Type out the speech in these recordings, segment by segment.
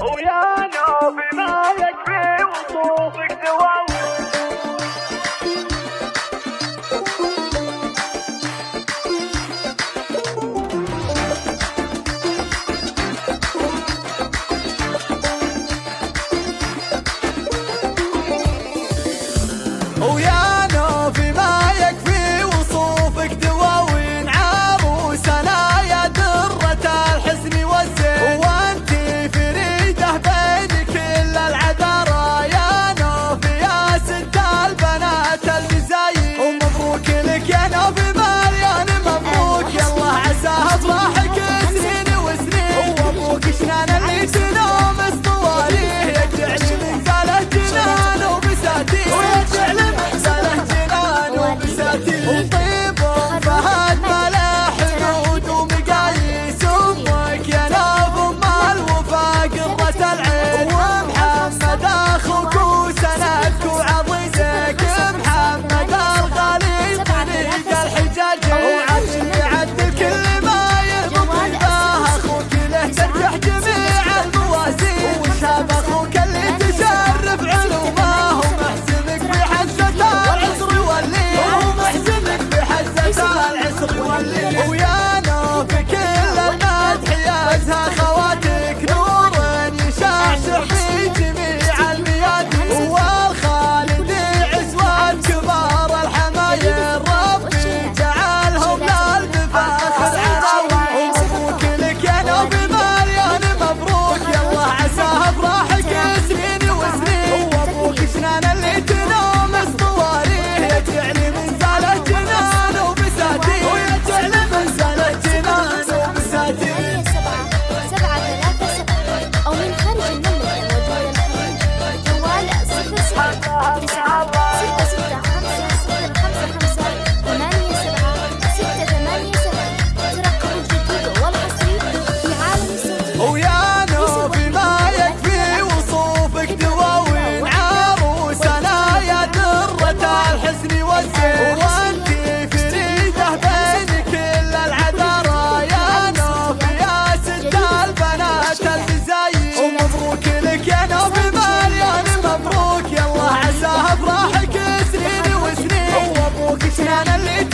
ويانا بما يكفي وصوفك gotta live é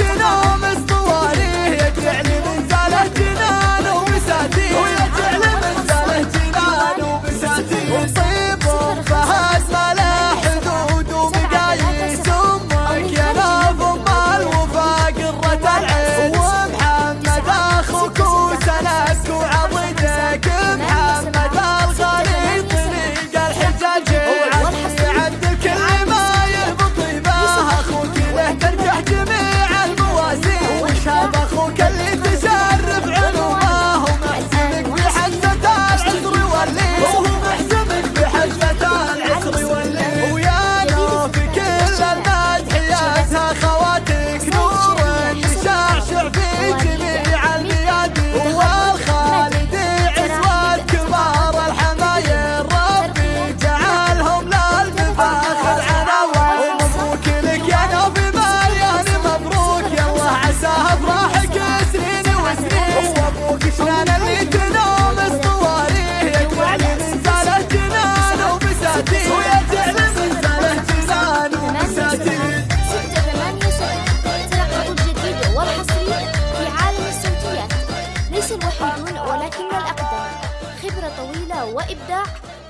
وإبداع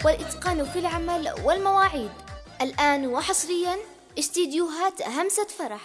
والإتقان في العمل والمواعيد. الآن وحصريا استديوهات همسة فرح.